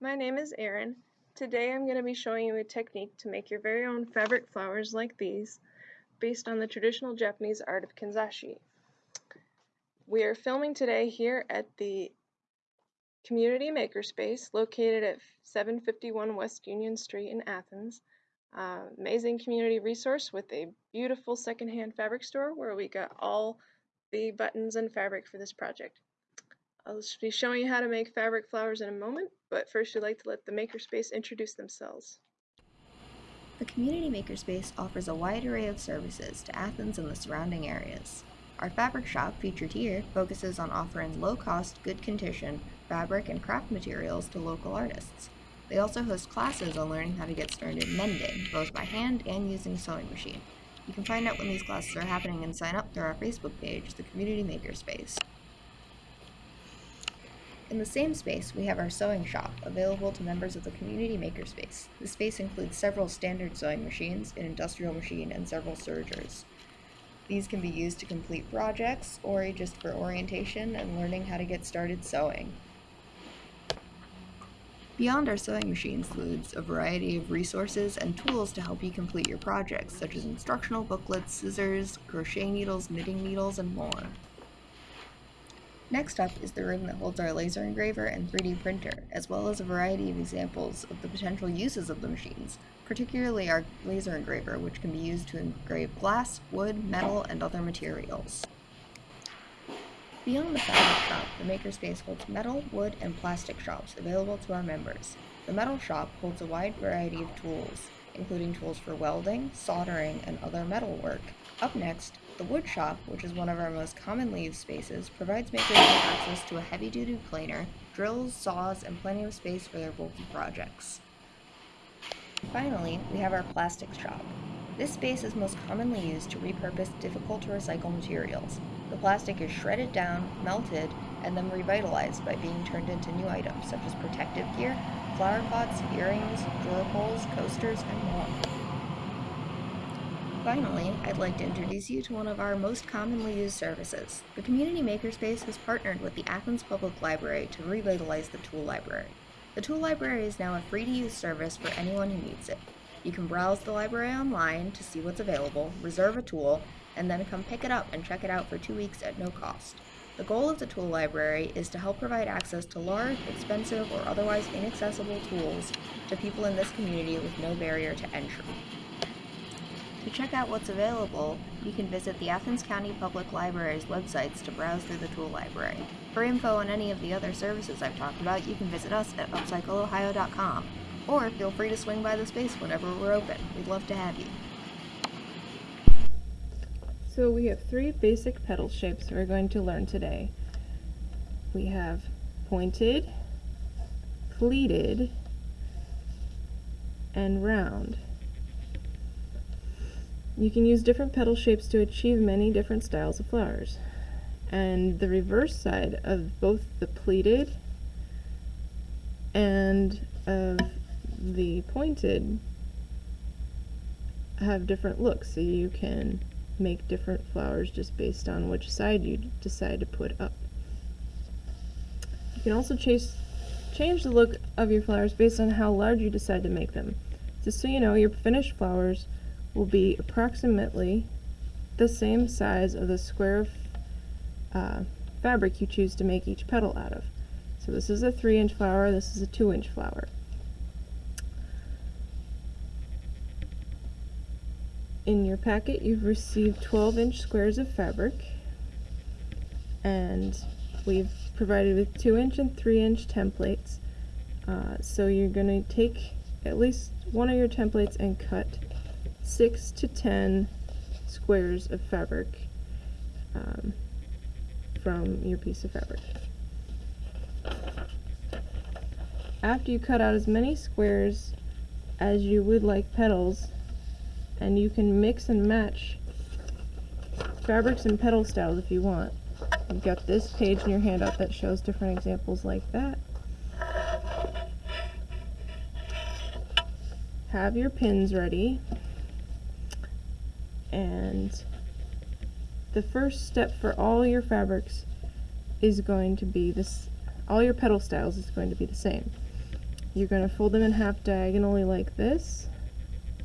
My name is Erin. Today I'm going to be showing you a technique to make your very own fabric flowers like these based on the traditional Japanese art of kanzashi. We are filming today here at the Community Makerspace located at 751 West Union Street in Athens. Uh, amazing community resource with a beautiful secondhand fabric store where we got all the buttons and fabric for this project. I'll be showing you how to make fabric flowers in a moment, but first we'd like to let the Makerspace introduce themselves. The Community Makerspace offers a wide array of services to Athens and the surrounding areas. Our fabric shop, featured here, focuses on offering low-cost, good condition fabric and craft materials to local artists. They also host classes on learning how to get started mending, both by hand and using a sewing machine. You can find out when these classes are happening and sign up through our Facebook page, the Community Makerspace. In the same space, we have our sewing shop, available to members of the Community Makerspace. The space includes several standard sewing machines, an industrial machine, and several sergers. These can be used to complete projects, or just for orientation and learning how to get started sewing. Beyond our sewing machine includes a variety of resources and tools to help you complete your projects, such as instructional booklets, scissors, crochet needles, knitting needles, and more. Next up is the room that holds our laser engraver and 3D printer, as well as a variety of examples of the potential uses of the machines, particularly our laser engraver, which can be used to engrave glass, wood, metal, and other materials. Beyond the fabric shop, the Makerspace holds metal, wood, and plastic shops available to our members. The metal shop holds a wide variety of tools, including tools for welding, soldering, and other metal work. Up next, the wood shop, which is one of our most commonly used spaces, provides makers with access to a heavy-duty planer, drills, saws, and plenty of space for their bulky projects. Finally, we have our plastics shop. This space is most commonly used to repurpose difficult to recycle materials. The plastic is shredded down, melted, and then revitalized by being turned into new items such as protective gear, flower pots, earrings, drawer pulls, coasters, and more. Finally, I'd like to introduce you to one of our most commonly used services. The Community Makerspace has partnered with the Athens Public Library to revitalize the Tool Library. The Tool Library is now a free-to-use service for anyone who needs it. You can browse the library online to see what's available, reserve a tool, and then come pick it up and check it out for two weeks at no cost. The goal of the tool library is to help provide access to large, expensive, or otherwise inaccessible tools to people in this community with no barrier to entry. To check out what's available, you can visit the Athens County Public Library's websites to browse through the tool library. For info on any of the other services I've talked about, you can visit us at upcycleohio.com, or feel free to swing by the space whenever we're open. We'd love to have you. So we have three basic petal shapes we're going to learn today. We have pointed, pleated, and round. You can use different petal shapes to achieve many different styles of flowers. And the reverse side of both the pleated and of the pointed have different looks, so you can make different flowers just based on which side you decide to put up. You can also chase, change the look of your flowers based on how large you decide to make them. Just so you know, your finished flowers will be approximately the same size of the square of uh, fabric you choose to make each petal out of. So this is a 3 inch flower, this is a 2 inch flower. In your packet you've received 12 inch squares of fabric and we've provided with 2 inch and 3 inch templates. Uh, so you're going to take at least one of your templates and cut 6 to 10 squares of fabric um, from your piece of fabric. After you cut out as many squares as you would like petals, and you can mix and match fabrics and petal styles if you want. You've got this page in your handout that shows different examples like that. Have your pins ready. And the first step for all your fabrics is going to be this, all your petal styles is going to be the same. you're going to fold them in half diagonally like this.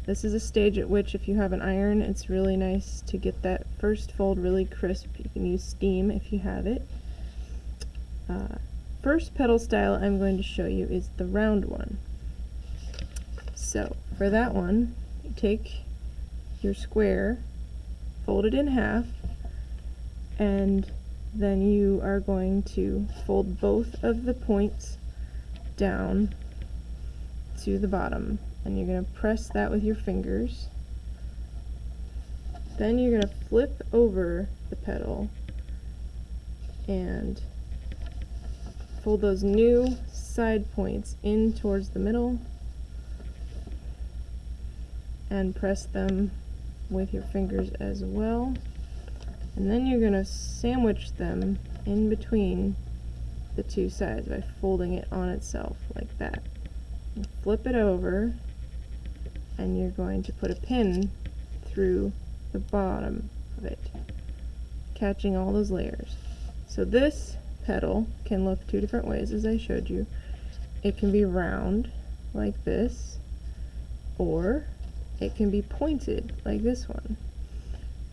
This is a stage at which if you have an iron, it's really nice to get that first fold really crisp. You can use steam if you have it. Uh, first petal style I'm going to show you is the round one. So for that one, you take your square, fold it in half, and then you are going to fold both of the points down to the bottom. And you're going to press that with your fingers. Then you're going to flip over the petal and fold those new side points in towards the middle and press them with your fingers as well and then you're going to sandwich them in between the two sides by folding it on itself like that. And flip it over and you're going to put a pin through the bottom of it, catching all those layers. So this petal can look two different ways as I showed you. It can be round like this or it can be pointed like this one.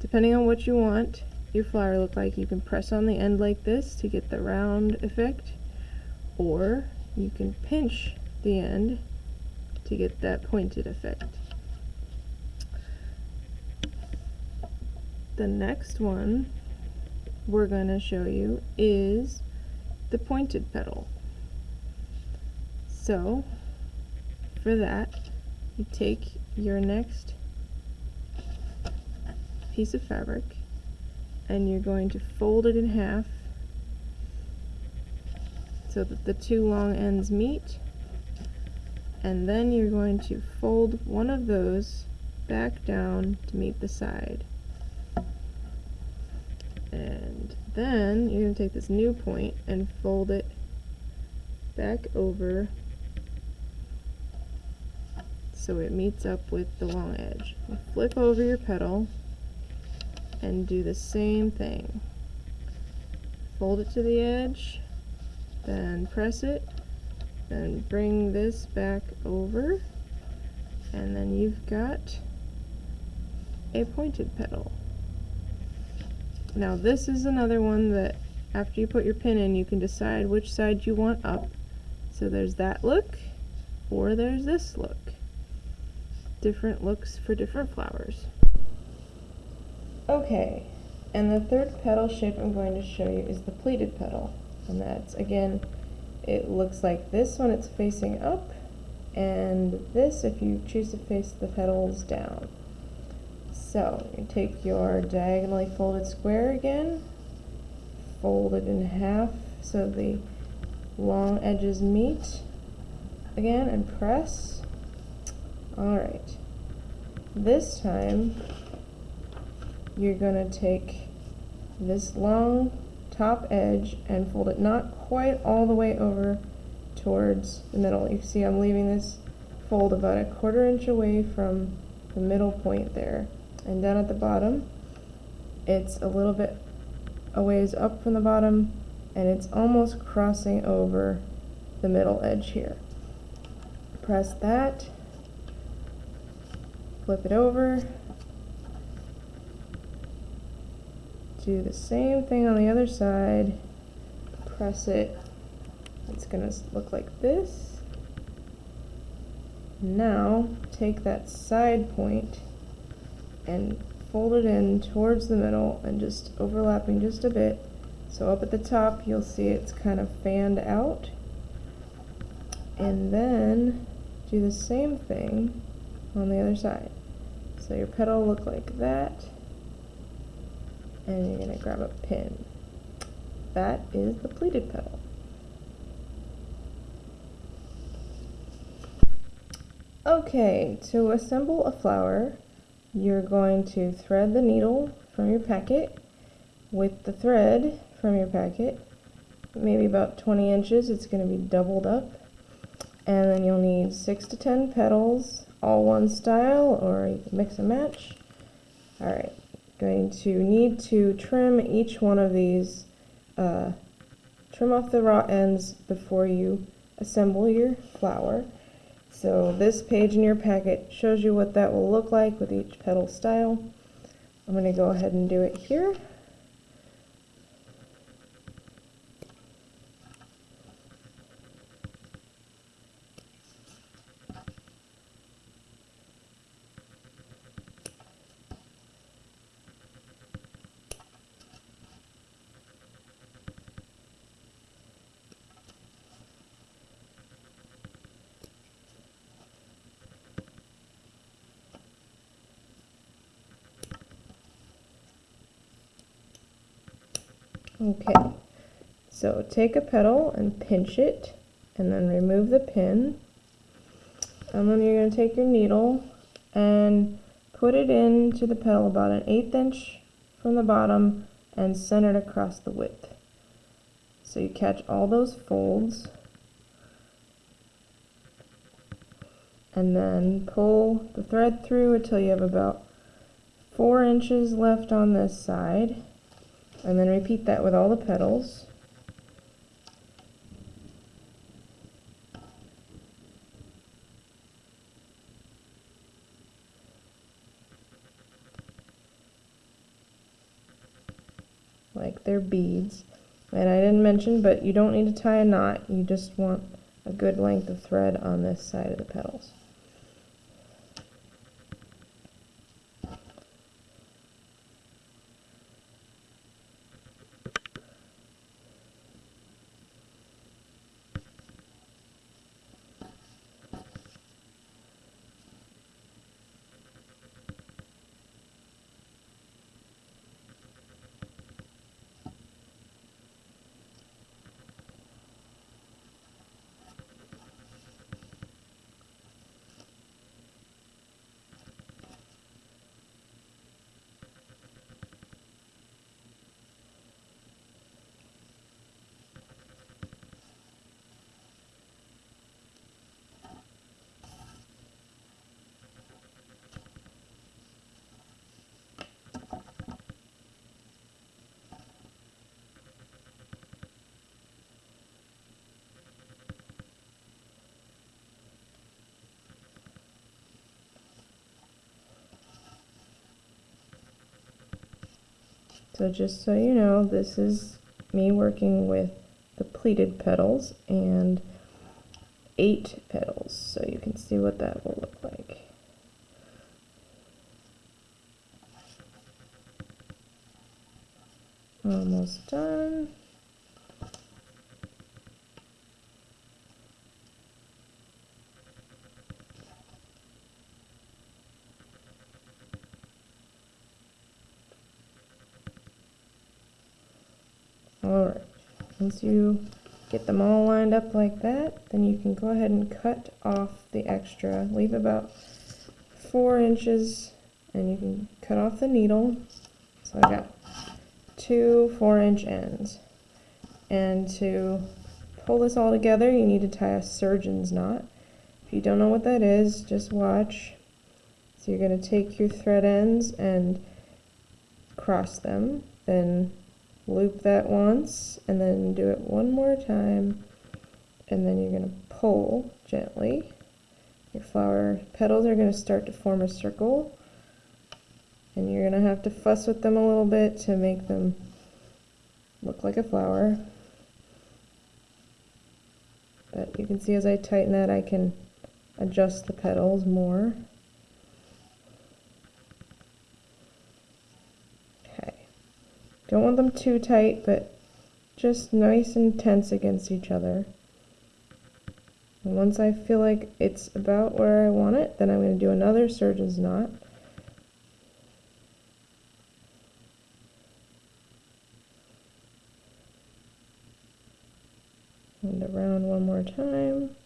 Depending on what you want your flower look like, you can press on the end like this to get the round effect, or you can pinch the end to get that pointed effect. The next one we're going to show you is the pointed petal. So, for that, you take your next piece of fabric and you're going to fold it in half so that the two long ends meet. And then you're going to fold one of those back down to meet the side. And then you're going to take this new point and fold it back over so it meets up with the long edge. Flip over your petal and do the same thing. Fold it to the edge, then press it, then bring this back over, and then you've got a pointed petal. Now this is another one that after you put your pin in you can decide which side you want up. So there's that look or there's this look. Different looks for different flowers. Okay, and the third petal shape I'm going to show you is the pleated petal. And that's, again, it looks like this when it's facing up, and this if you choose to face the petals down. So, you take your diagonally folded square again, fold it in half so the long edges meet again, and press. Alright. This time, you're going to take this long top edge and fold it not quite all the way over towards the middle. You see I'm leaving this fold about a quarter inch away from the middle point there. And down at the bottom, it's a little bit a ways up from the bottom and it's almost crossing over the middle edge here. Press that, flip it over, do the same thing on the other side, press it, it's going to look like this. Now, take that side point and fold it in towards the middle and just overlapping just a bit. So up at the top, you'll see it's kind of fanned out. And then do the same thing on the other side. So your petal look like that and you're going to grab a pin. That is the pleated petal. Okay, to assemble a flower, you're going to thread the needle from your packet with the thread from your packet, maybe about 20 inches, it's going to be doubled up. And then you'll need 6 to 10 petals, all one style, or you can mix and match. Alright, going to need to trim each one of these, uh, trim off the raw ends before you assemble your flower. So this page in your packet shows you what that will look like with each petal style. I'm going to go ahead and do it here. Okay, so take a petal and pinch it and then remove the pin. And then you're going to take your needle and put it into the petal about an eighth inch from the bottom and center it across the width. So you catch all those folds and then pull the thread through until you have about four inches left on this side and then repeat that with all the petals. Like they're beads. And I didn't mention, but you don't need to tie a knot. You just want a good length of thread on this side of the petals. So just so you know, this is me working with the pleated petals and eight petals. So you can see what that will look like. Almost done. Alright, once you get them all lined up like that, then you can go ahead and cut off the extra. Leave about four inches and you can cut off the needle. So I got two four inch ends. And to pull this all together, you need to tie a surgeon's knot. If you don't know what that is, just watch. So you're going to take your thread ends and cross them, then loop that once and then do it one more time. And then you're going to pull gently. Your flower petals are going to start to form a circle. And you're going to have to fuss with them a little bit to make them look like a flower. But you can see as I tighten that I can adjust the petals more Don't want them too tight, but just nice and tense against each other. And once I feel like it's about where I want it, then I'm going to do another surgeon's knot. And around one more time.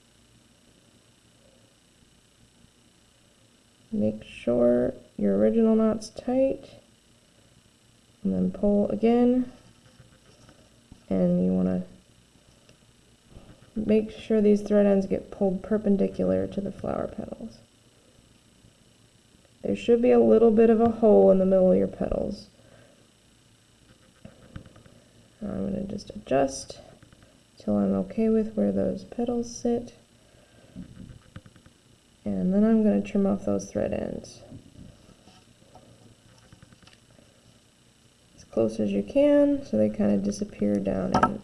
Make sure your original knot's tight and then pull again and you want to make sure these thread ends get pulled perpendicular to the flower petals. There should be a little bit of a hole in the middle of your petals. I'm going to just adjust till I'm okay with where those petals sit. And then I'm going to trim off those thread ends. Close as you can so they kind of disappear down in.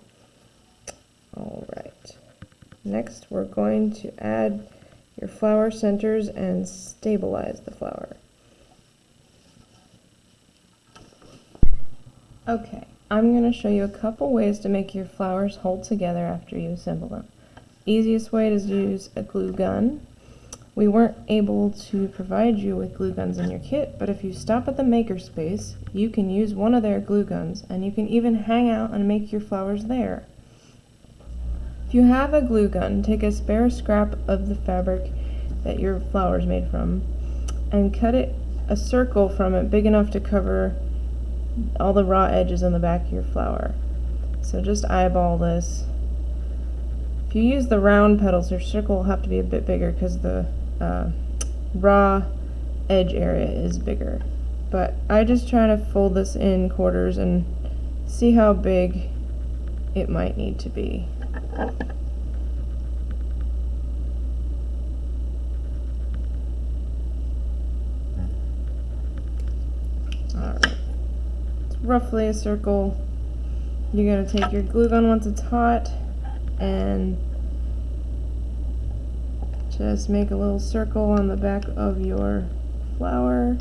Alright. Next we're going to add your flower centers and stabilize the flower. Okay, I'm going to show you a couple ways to make your flowers hold together after you assemble them. Easiest way is to use a glue gun. We weren't able to provide you with glue guns in your kit, but if you stop at the makerspace, you can use one of their glue guns and you can even hang out and make your flowers there. If you have a glue gun, take a spare scrap of the fabric that your flower is made from and cut it a circle from it big enough to cover all the raw edges on the back of your flower. So just eyeball this. If you use the round petals, your circle will have to be a bit bigger because the uh, raw edge area is bigger. But I just try to fold this in quarters and see how big it might need to be. Alright. It's roughly a circle. You're going to take your glue gun once it's hot and just make a little circle on the back of your flower.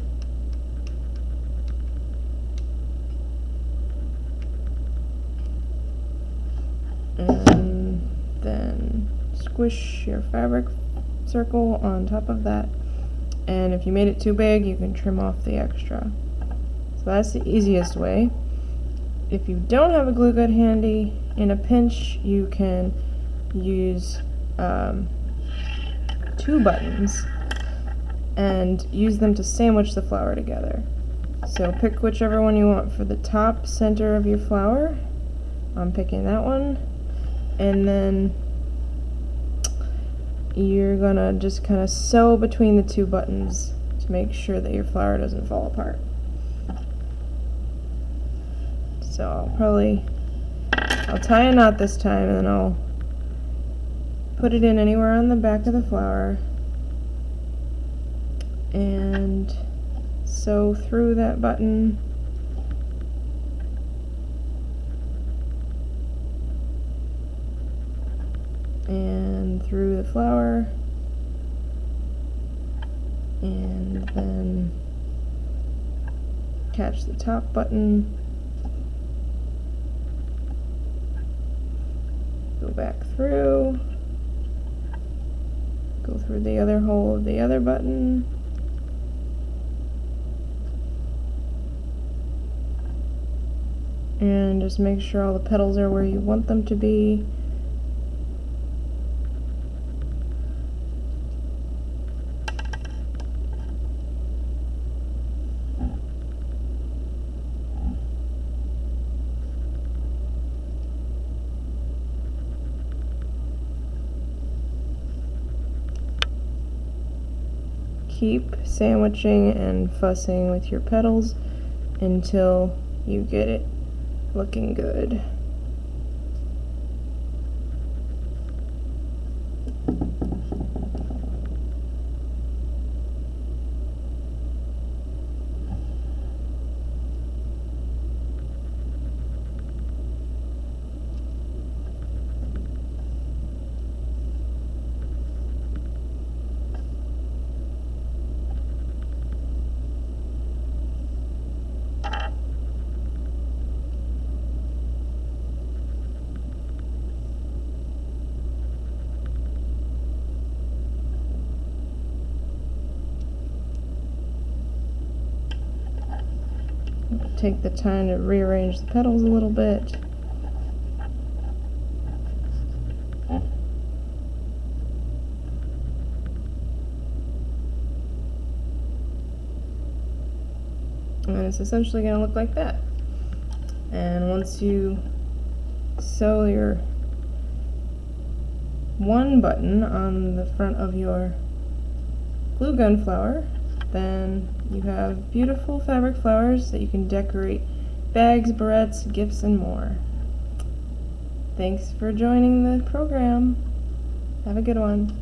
and then squish your fabric circle on top of that. And if you made it too big you can trim off the extra. So that's the easiest way. If you don't have a glue gun handy in a pinch you can use um, two buttons and use them to sandwich the flower together. So pick whichever one you want for the top center of your flower I'm picking that one. And then you're gonna just kind of sew between the two buttons to make sure that your flower doesn't fall apart. So I'll probably, I'll tie a knot this time and then I'll put it in anywhere on the back of the flower. And sew through that button and through the flower and then catch the top button. Go back through go through the other hole of the other button. And just make sure all the petals are where you want them to be keep sandwiching and fussing with your petals until you get it looking good. Take the time to rearrange the petals a little bit. And it's essentially going to look like that. And once you sew your one button on the front of your glue gun flower, then you have beautiful fabric flowers that you can decorate bags, barrettes, gifts, and more. Thanks for joining the program. Have a good one.